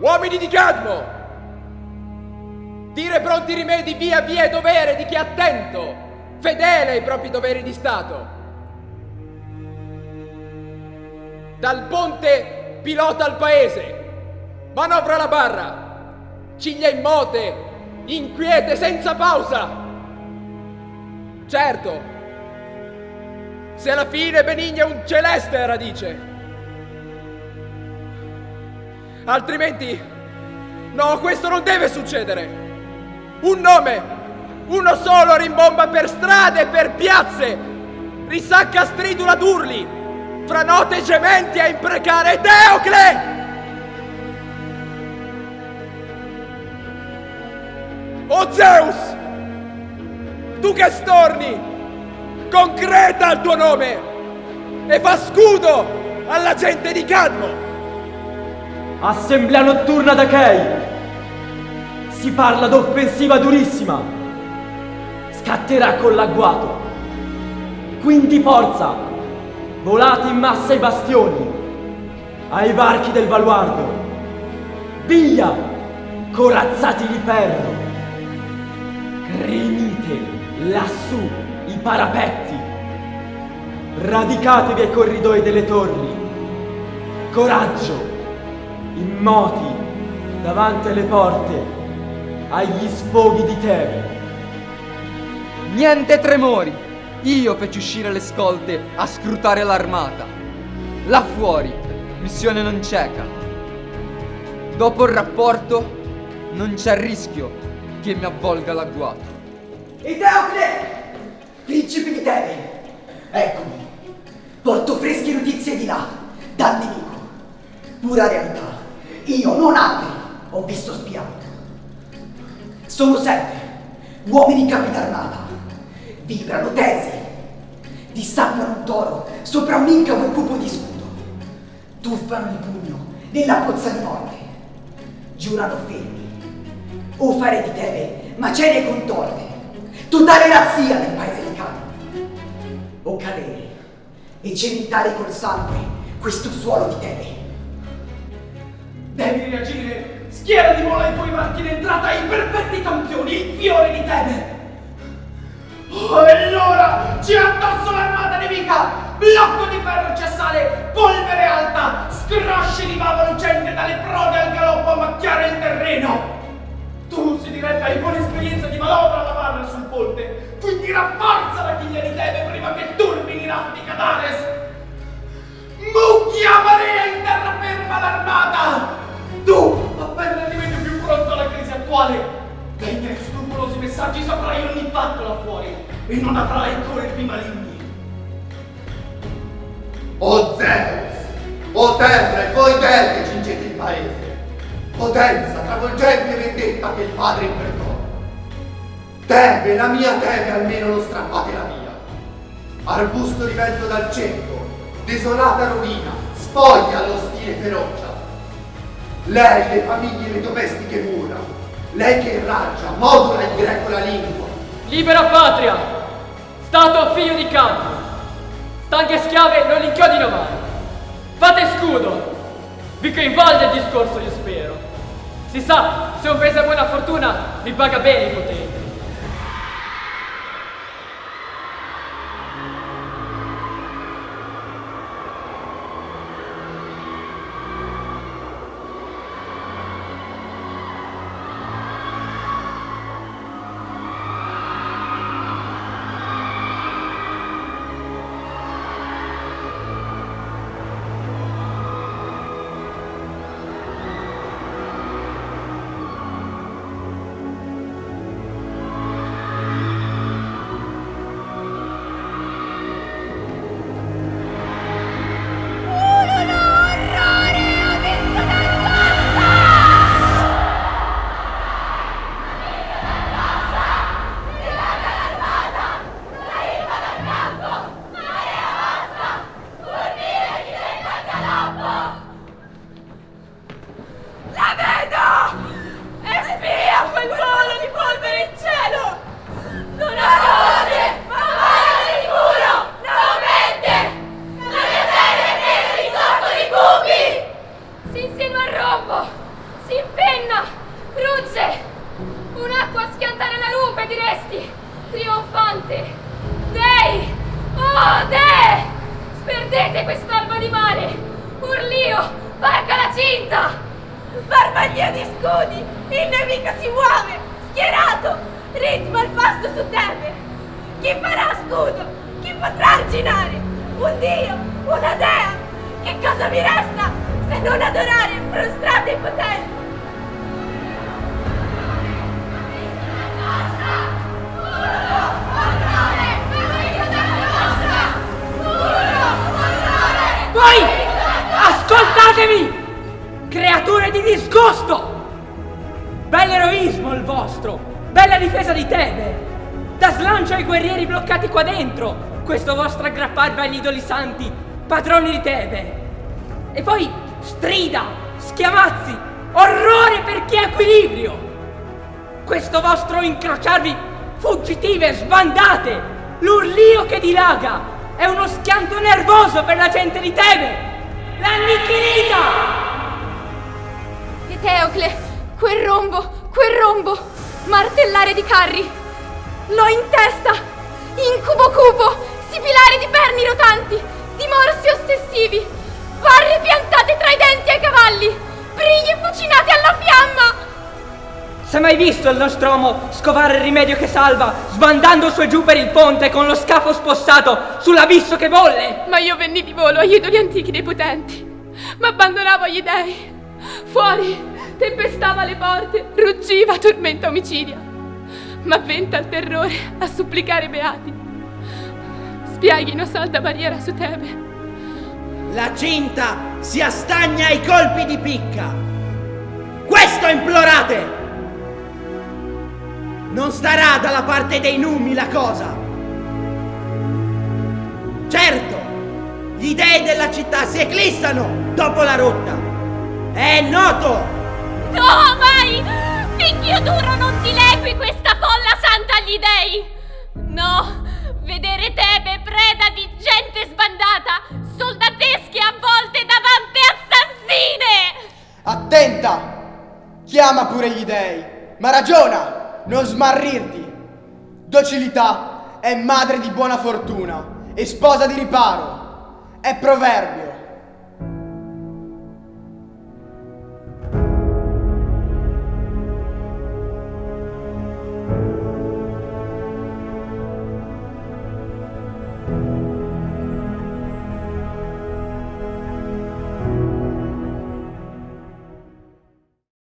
Uomini di Cadmo! Dire pronti rimedi via via è dovere di chi è attento, fedele ai propri doveri di Stato. Dal ponte pilota al paese, manovra la barra, ciglia in mote, inquiete senza pausa. Certo, se alla fine benigna un celeste radice. Altrimenti, no, questo non deve succedere. Un nome, uno solo rimbomba per strade e per piazze, risacca stridula d'urli, fra note gementi a imprecare Teocle! O Zeus! Tu che storni! Concreta il tuo nome! E fa scudo alla gente di Cadmo! Assemblea notturna d'Achei! Si parla d'offensiva durissima! Scatterà con l'agguato! Quindi forza! volati in massa i bastioni, ai varchi del baluardo, via, corazzati di ferro, gremite lassù i parapetti, radicatevi ai corridoi delle torri, coraggio, immoti davanti alle porte, agli sfoghi di Tebe. Niente tremori! Io feci uscire le scolte a scrutare l'armata. Là fuori, missione non cieca. Dopo il rapporto, non c'è rischio che mi avvolga l'agguato. Eteocle! Principe di Tebe! Eccomi! Porto fresche notizie di là, dal nemico. Pura realtà. Io, non altri, ho visto spiato. Sono sette, uomini capi d'armata. Vibrano tesi, dissappiano un toro. Sopra un incavo cupo di scudo, tuffano il pugno nella pozza di morte, giurano fermi, o fare di Tebe macerie contorte, totale razzia nel paese di Cano, o cadere e cementare col sangue questo suolo di Tebe. Devi reagire! Schiera di mola i tuoi varchi d'entrata ai perfetti campioni, il fiore di Tebe! Oh, allora ci addosso l'armata nemica! Blocco di ferro cessale, polvere alta, scrosci di bava lucente dalle prode al galoppo a macchiare il terreno! Tu si direbbe hai buona esperienza di manovra alla barra sul ponte, quindi rafforza la chiglia di Tebe prima che turbini i rafti Cadares! Messaggi saprai ogni fatto là fuori e non avrai corpi maligni. O Zeus, o terra e voi dei che cingete il paese, potenza travolgente vendetta che il padre imprecò. Tebe, la mia Tebe almeno non strappate la via. Arbusto di vento dal ceppo, desolata rovina, spoglia allo stile ferocia. Lei le famiglie le domestiche mura, lei che raggia, modula il greco la lingua. Libera patria, stato figlio di campo. Stanche schiave non inchiodino mai. Fate scudo. Vi coinvolge il discorso, io spero. Si sa, se un paese ha buona fortuna, vi paga bene i poteri. trionfante. Dei! Oh, Dei! Sperdete quest'alba di mare! Urlio! Varca la cinta! Barbaglia di scudi! Il nemico si muove! Schierato! Ritmo al passo su Tebe! Chi farà scudo? Chi potrà arginare? Un dio? Una dea? Che cosa mi resta se non adorare prostrato e potente? Voi ascoltatemi! Creature di disgusto! Bell'eroismo il vostro! Bella difesa di Tebe! Da slancio ai guerrieri bloccati qua dentro! Questo vostro aggrapparvi agli idoli santi, padroni di Tebe! E poi strida, schiamazzi, orrore per chi ha equilibrio! Questo vostro incrociarvi fuggitive, sbandate, l'urlio che dilaga, è uno schianto nervoso per la gente di Tebe! L'annichilita! Eteocle, quel rombo, quel rombo, martellare di carri. L'ho in testa! Incubo cupo, sibilare di perni rotanti, di morsi ossessivi, barre piantate tra i denti ai cavalli, Mai visto il nostro uomo scovare il rimedio che salva, sbandando su e giù per il ponte con lo scafo spossato sull'abisso che bolle? Ma io venni di volo agli idoli antichi dei potenti, ma abbandonavo agli dei. Fuori tempestava le porte, ruggiva tormenta omicidia, ma venta il terrore a supplicare i beati. Spieghino salda barriera su Tebe. La cinta si astagna ai colpi di picca. Questo implorate! Non starà dalla parte dei numi la cosa. Certo, gli dei della città si eclissano dopo la rotta. È noto! No, mai! Finché duro non dilegui questa folla santa agli dei! No, vedere Tebe preda di gente sbandata, soldatesche avvolte davanti assassine! Attenta! Chiama pure gli dei, ma ragiona, non smarrirti. Docilità è madre di buona fortuna e sposa di riparo. È proverbio.